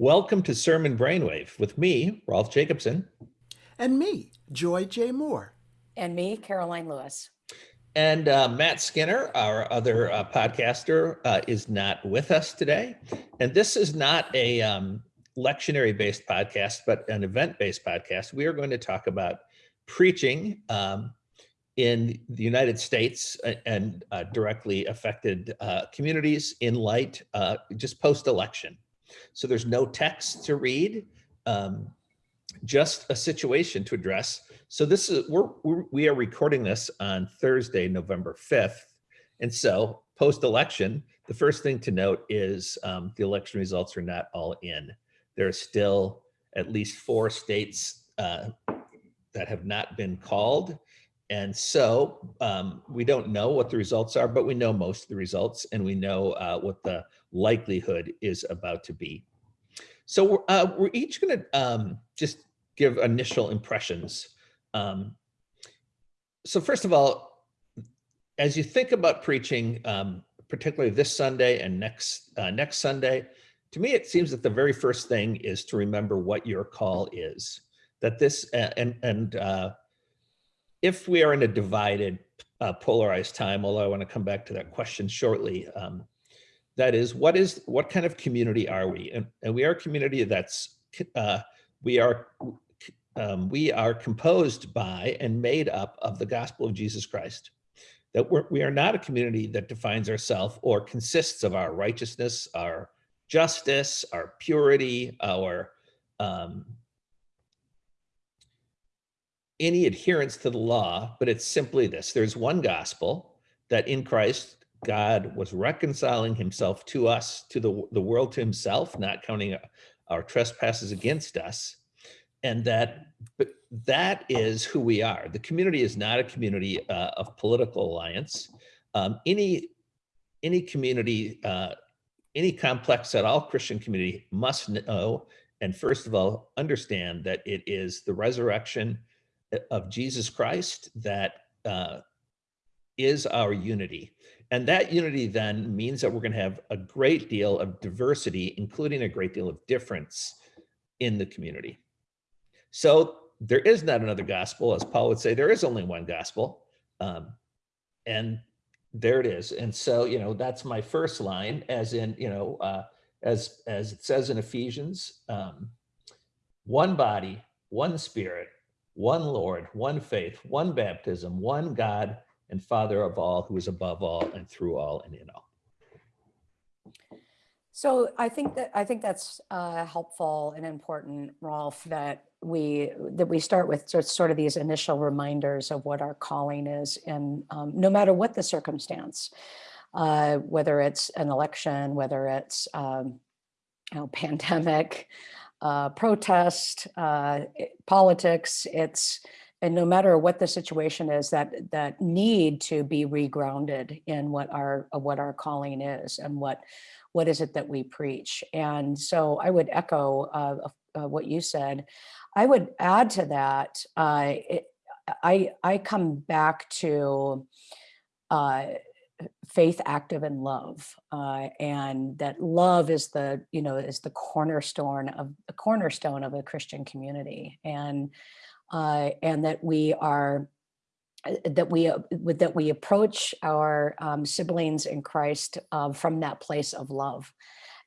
Welcome to Sermon Brainwave with me, Rolf Jacobson. And me, Joy J. Moore. And me, Caroline Lewis. And uh, Matt Skinner, our other uh, podcaster, uh, is not with us today. And this is not a um, lectionary based podcast, but an event based podcast. We are going to talk about preaching um, in the United States and uh, directly affected uh, communities in light uh, just post election. So there's no text to read, um, just a situation to address. So this is we're, we're we are recording this on Thursday, November 5th. And so post election, the first thing to note is um, the election results are not all in. There are still at least four states uh, that have not been called. And so um, we don't know what the results are, but we know most of the results and we know uh, what the likelihood is about to be. So we're, uh, we're each gonna um, just give initial impressions. Um, so first of all, as you think about preaching, um, particularly this Sunday and next uh, next Sunday, to me, it seems that the very first thing is to remember what your call is. That this and and uh, if we are in a divided, uh, polarized time, although I want to come back to that question shortly, um, that is, what is what kind of community are we? And, and we are a community that's uh, we are um, we are composed by and made up of the gospel of Jesus Christ. That we're, we are not a community that defines ourselves or consists of our righteousness, our justice, our purity, our um, any adherence to the law, but it's simply this. There's one gospel that in Christ, God was reconciling himself to us, to the, the world to himself, not counting our trespasses against us. And that, that is who we are. The community is not a community uh, of political alliance. Um, any, any community, uh, any complex at all Christian community must know, and first of all, understand that it is the resurrection of Jesus Christ that uh, is our unity. And that unity then means that we're going to have a great deal of diversity, including a great deal of difference in the community. So there is not another gospel, as Paul would say, there is only one gospel. Um, and there it is. And so, you know, that's my first line, as in, you know, uh, as, as it says in Ephesians, um, one body, one spirit, one Lord, one faith, one baptism, one God and Father of all, who is above all and through all and in all. So I think that I think that's uh, helpful and important, Rolf, that we that we start with sort of these initial reminders of what our calling is, and um, no matter what the circumstance, uh, whether it's an election, whether it's um, you know pandemic, uh, protest, uh, politics, it's, and no matter what the situation is, that that need to be regrounded in what our what our calling is and what what is it that we preach. And so I would echo uh, uh, what you said. I would add to that. Uh, it, I I come back to uh, faith active in love uh, and that love is the you know is the cornerstone of the cornerstone of a christian community. And uh, and that we are uh, that we uh, that we approach our um, siblings in christ uh, from that place of love.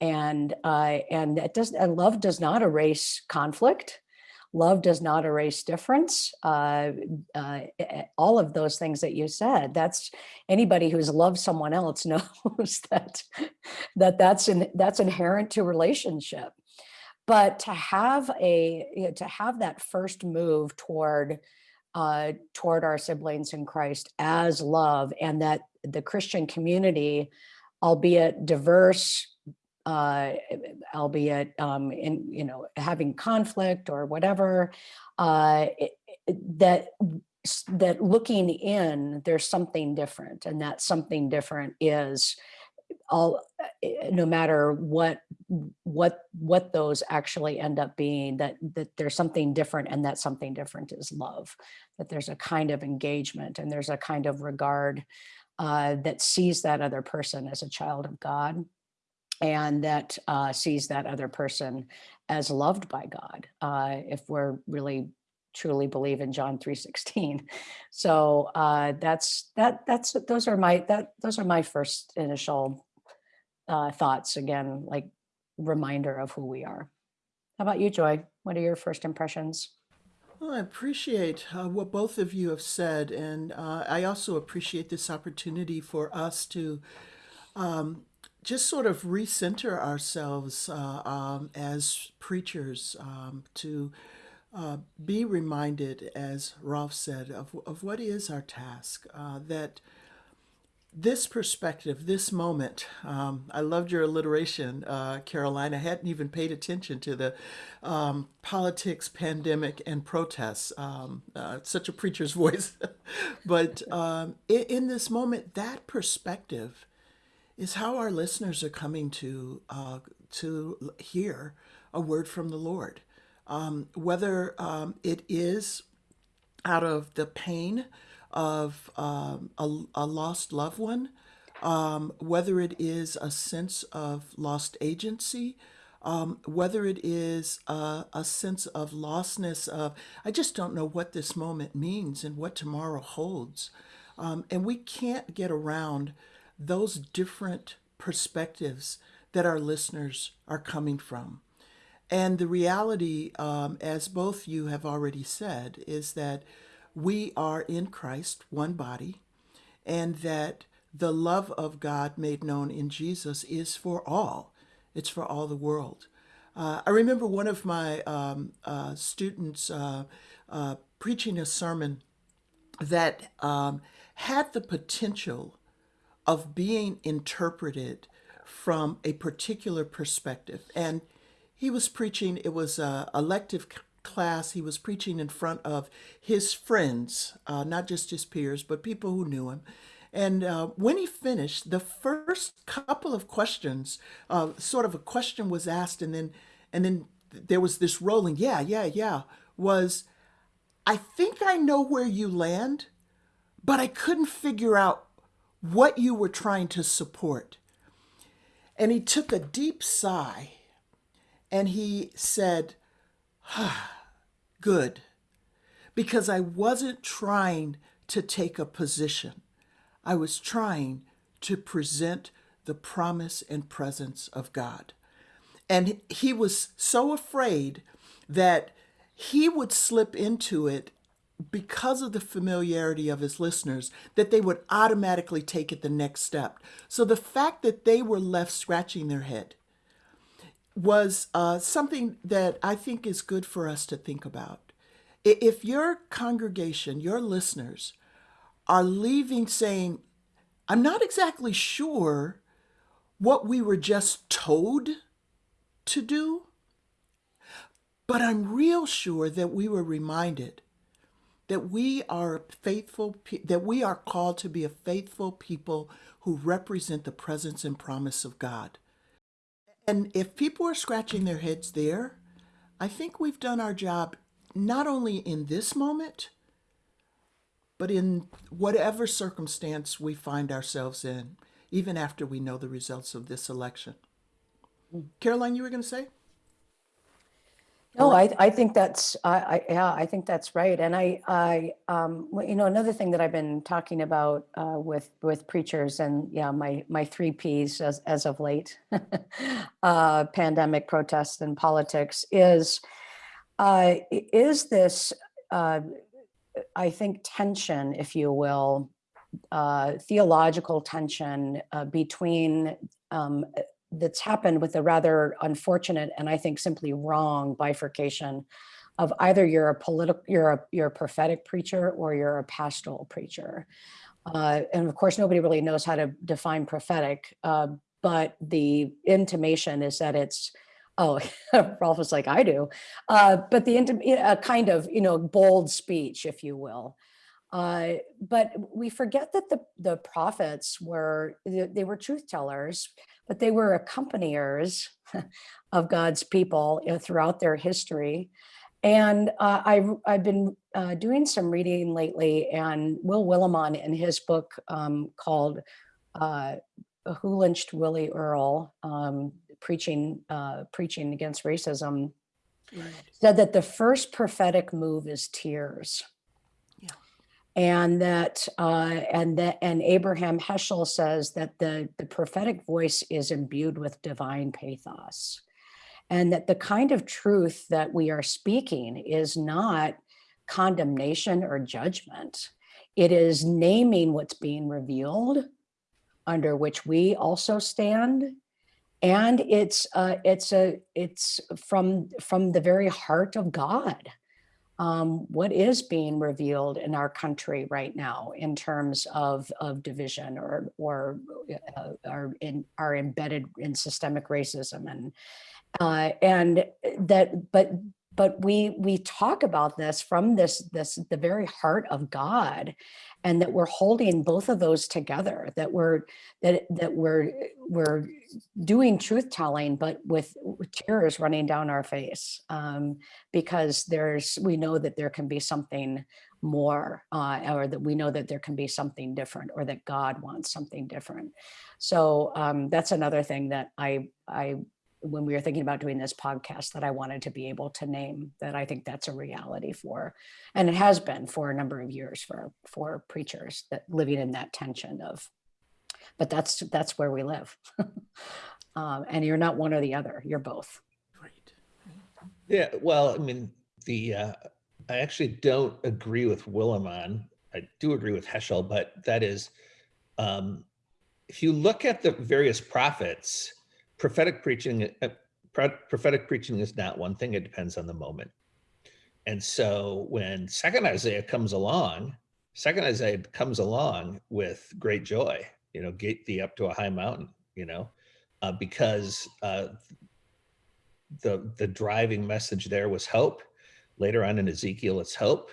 And uh, and that does and love does not erase conflict love does not erase difference. Uh, uh, all of those things that you said, that's anybody who's loved someone else knows that, that that's, in, that's inherent to relationship. But to have a, you know, to have that first move toward uh, toward our siblings in Christ as love and that the Christian community, albeit diverse, uh, albeit um, in, you know, having conflict or whatever, uh, it, that that looking in, there's something different, and that something different is all eh, no matter what what what those actually end up being that that there's something different and that something different is love that there's a kind of engagement and there's a kind of regard uh, that sees that other person as a child of God and that uh, sees that other person as loved by God. Uh, if we're really truly believe in John 3:16. So uh, that's that that's those are my that those are my first initial uh, thoughts again, like reminder of who we are. How about you, Joy? What are your first impressions? Well, I appreciate uh, what both of you have said, and uh, I also appreciate this opportunity for us to um, just sort of recenter ourselves uh, um, as preachers, um, to uh, be reminded, as Rolf said, of, of what is our task, uh, that this perspective, this moment, um, I loved your alliteration, uh, Caroline. I hadn't even paid attention to the um, politics, pandemic, and protests. Um, uh, such a preacher's voice. but um, in, in, this moment, that perspective is how our listeners are coming to uh, to hear a word from the Lord. Um, whether um, it is out of the pain of um, a, a, lost loved one, um, whether it is a sense of lost agency, um, whether it is a, a, sense of lostness of, I just don't know what this moment means and what tomorrow holds. Um, and we can't get around those different perspectives that our listeners are coming from. And the reality, um, as both you have already said, is that we are in Christ, one body, and that the love of God made known in Jesus is for all. It's for all the world. Uh, I remember one of my um, uh, students uh, uh preaching a sermon that um, had the potential of being interpreted from a particular perspective. And he was preaching, it was a elective class. He was preaching in front of his friends, uh, not just his peers, but people who knew him. And uh, when he finished, the first couple of questions, uh, sort of a question was asked, and then and then there was this rolling, yeah, yeah, yeah, was I think I know where you land, but I couldn't figure out what you were trying to support. And he took a deep sigh and he said, ah, good because I wasn't trying to take a position. I was trying to present the promise and presence of God. And he was so afraid that he would slip into it because of the familiarity of his listeners that they would automatically take it the next step. So the fact that they were left scratching their head was uh, something that I think is good for us to think about. If your congregation, your listeners, are leaving saying, I'm not exactly sure what we were just told to do, but I'm real sure that we were reminded that we are faithful, that we are called to be a faithful people who represent the presence and promise of God. And if people are scratching their heads there, I think we've done our job not only in this moment, but in whatever circumstance we find ourselves in, even after we know the results of this election. Hmm. Caroline, you were going to say? No, I, I think that's, I, I, yeah, I think that's right. And I, I, um, you know, another thing that I've been talking about, uh, with, with preachers and yeah, my, my three Ps as, as of late, uh, pandemic, protests and politics is, uh, is this, uh, I think tension, if you will, uh, theological tension uh, between um, that's happened with a rather unfortunate and I think simply wrong bifurcation of either you're a political, you're a you're a prophetic preacher or you're a pastoral preacher. Uh, and of course, nobody really knows how to define prophetic, uh, but the intimation is that it's, oh, Rolf was like, I do, uh, but the a kind of, you know, bold speech, if you will. Uh, but we forget that the, the prophets were, they were truth tellers, but they were accompaniers of God's people you know, throughout their history. And uh, I've, I've been uh, doing some reading lately and Will Willimon in his book um, called uh, who lynched Willie Earl, um, preaching uh, preaching against racism, Right. said that the first prophetic move is tears. And that uh, and that and Abraham Heschel says that the the prophetic voice is imbued with divine pathos, and that the kind of truth that we are speaking is not condemnation or judgment. It is naming what's being revealed, under which we also stand, and it's uh, it's a it's from from the very heart of God. Um, what is being revealed in our country right now in terms of of division or or uh, are in are embedded in systemic racism and uh, and that but but we we talk about this from this this the very heart of God and that we're holding both of those together that we're that that we're we're doing truth telling but with, tears running down our face um, because there's we know that there can be something more uh, or that we know that there can be something different or that God wants something different. So um, that's another thing that I I when we were thinking about doing this podcast that I wanted to be able to name that I think that's a reality for, and it has been for a number of years for for preachers that living in that tension of, but that's that's where we live, um, and you're not one or the other, you're both. Right. Yeah, well, I mean, the uh, I actually don't agree with Willimon. I do agree with Heschel, but that is, um, if you look at the various prophets, prophetic preaching, uh, prophetic preaching is not one thing. It depends on the moment. And so when Second Isaiah comes along, Second Isaiah comes along with great joy. You know, get thee up to a high mountain. You know, uh, because uh, the the driving message there was hope. Later on in Ezekiel, it's hope.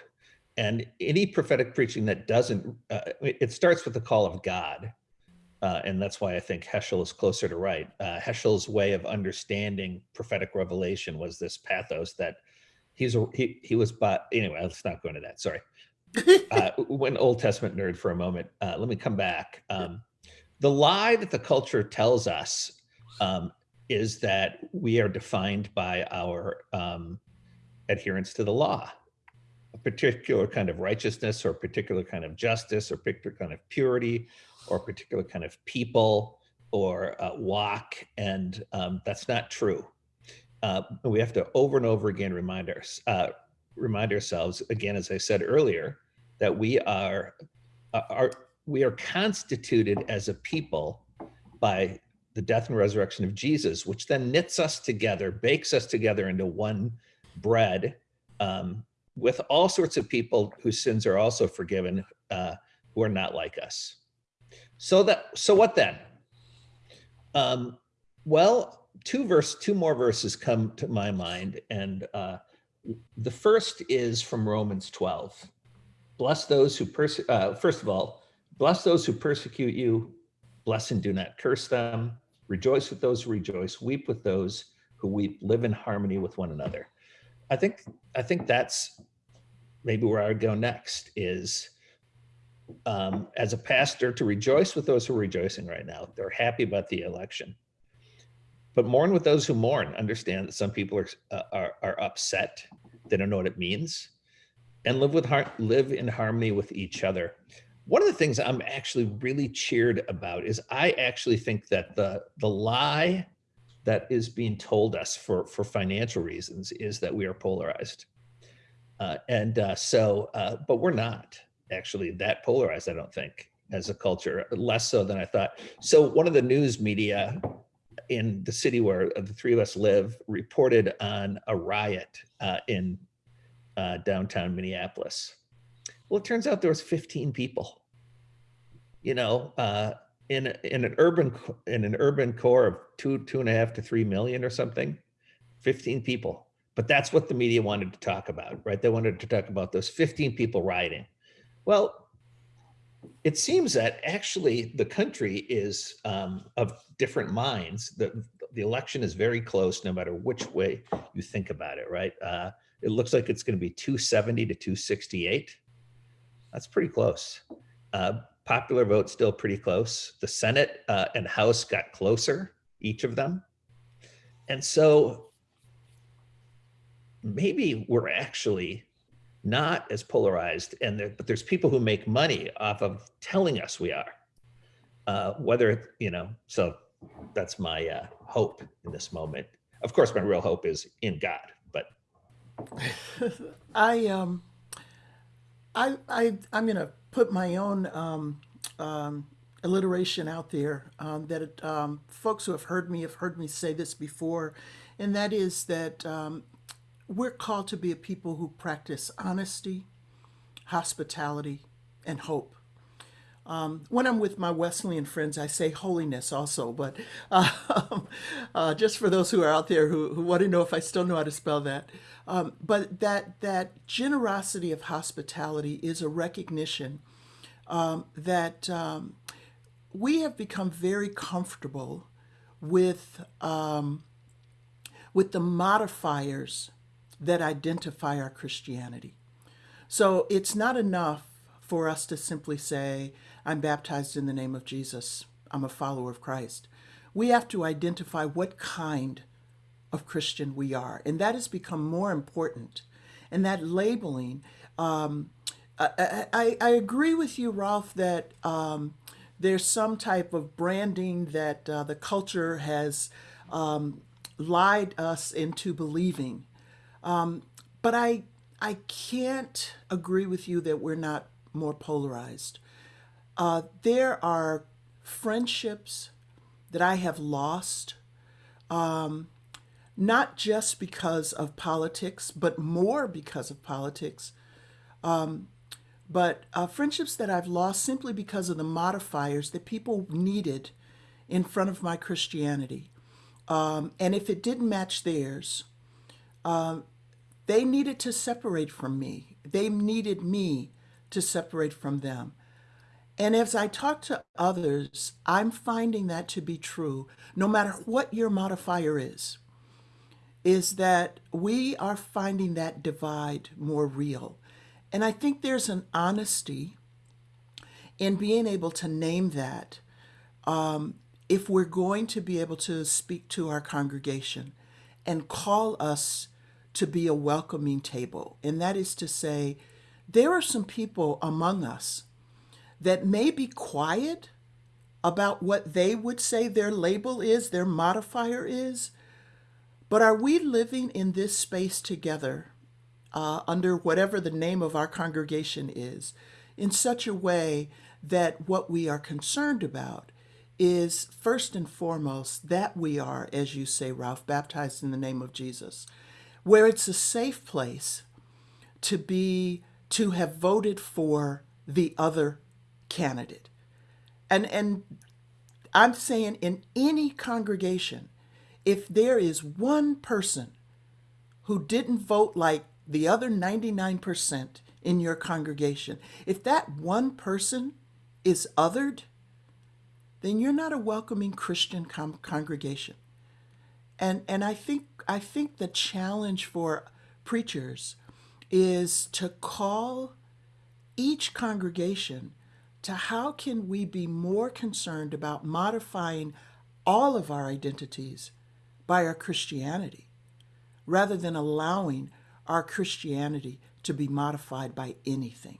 And any prophetic preaching that doesn't, uh, it starts with the call of God. Uh, and that's why I think Heschel is closer to right. Uh, Heschel's way of understanding prophetic revelation was this pathos that he's a, he he was but anyway. Let's not go into that. Sorry. Uh, went Old Testament nerd for a moment. Uh, let me come back. Um, the lie that the culture tells us um, is that we are defined by our um, adherence to the law, particular kind of righteousness or particular kind of justice or particular kind of purity or particular kind of people or uh, walk. And um, that's not true. Uh, we have to over and over again remind, our, uh, remind ourselves, again, as I said earlier, that we are, uh, are, we are constituted as a people by the death and resurrection of Jesus, which then knits us together, bakes us together into one bread um, with all sorts of people whose sins are also forgiven, uh, who are not like us. So that so what then? Um, well, two verse, two more verses come to my mind, and uh, the first is from Romans 12. Bless those who perse uh, first of all, bless those who persecute you, bless and do not curse them, rejoice with those who rejoice, weep with those who weep, live in harmony with one another. I think I think that's maybe where I would go next is um, as a pastor to rejoice with those who are rejoicing right now. They're happy about the election, but mourn with those who mourn. Understand that some people are uh, are, are upset. They don't know what it means, and live with heart, live in harmony with each other. One of the things I'm actually really cheered about is I actually think that the the lie that is being told us for for financial reasons is that we are polarized, uh, and uh, so uh, but we're not actually that polarized. I don't think as a culture, less so than I thought. So one of the news media in the city where the three of us live reported on a riot uh, in uh, downtown Minneapolis. Well, it turns out there was 15 people. You know, uh, in in an urban in an urban core of two two and a half to three million or something, 15 people. But that's what the media wanted to talk about, right? They wanted to talk about those 15 people rioting. Well, it seems that actually the country is um, of different minds. The, the election is very close, no matter which way you think about it, right? Uh, it looks like it's going to be 270 to 268. That's pretty close. Uh, popular vote still pretty close. The Senate uh, and House got closer, each of them. And so maybe we're actually not as polarized and there, but there's people who make money off of telling us we are uh, whether you know so that's my uh, hope in this moment of course my real hope is in god but I um, I I I'm gonna put my own um, um, alliteration out there um, that um, folks who have heard me have heard me say this before, and that is that um, we're called to be a people who practice honesty, hospitality, and hope. Um, when I'm with my Wesleyan friends, I say holiness also, but um, uh, just for those who are out there who, who want to know if I still know how to spell that. Um, but that that generosity of hospitality is a recognition um, that um, we have become very comfortable with um, with the modifiers that identify our Christianity. So it's not enough for us to simply say, I'm baptized in the name of Jesus, I'm a follower of Christ. We have to identify what kind of Christian we are, and that has become more important. And that labeling, um, I, I, I, agree with you, Rolf, that um, there's some type of branding that uh, the culture has um, lied us into believing. Um, but I, I can't agree with you that we're not more polarized. Uh, there are friendships that I have lost, um, not just because of politics, but more because of politics. Um, but uh, friendships that I've lost simply because of the modifiers that people needed in front of my Christianity. Um, and if it didn't match theirs, um, they needed to separate from me. They needed me to separate from them. And as I talk to others, I'm finding that to be true, no matter what your modifier is, is that we are finding that divide more real. And I think there's an honesty in being able to name that um, if we're going to be able to speak to our congregation and call us to be a welcoming table. And that is to say, there are some people among us that may be quiet about what they would say their label is, their modifier is, but are we living in this space together uh, under whatever the name of our congregation is in such a way that what we are concerned about is first and foremost that we are, as you say, Rolf, baptized in the name of Jesus, where it's a safe place to be, to have voted for the other candidate. And, and I'm saying in any congregation, if there is one person who didn't vote like the other 99% in your congregation, if that one person is othered, then you're not a welcoming Christian congregation. And, and I, think, I think the challenge for preachers is to call each congregation to how can we be more concerned about modifying all of our identities by our Christianity rather than allowing our Christianity to be modified by anything.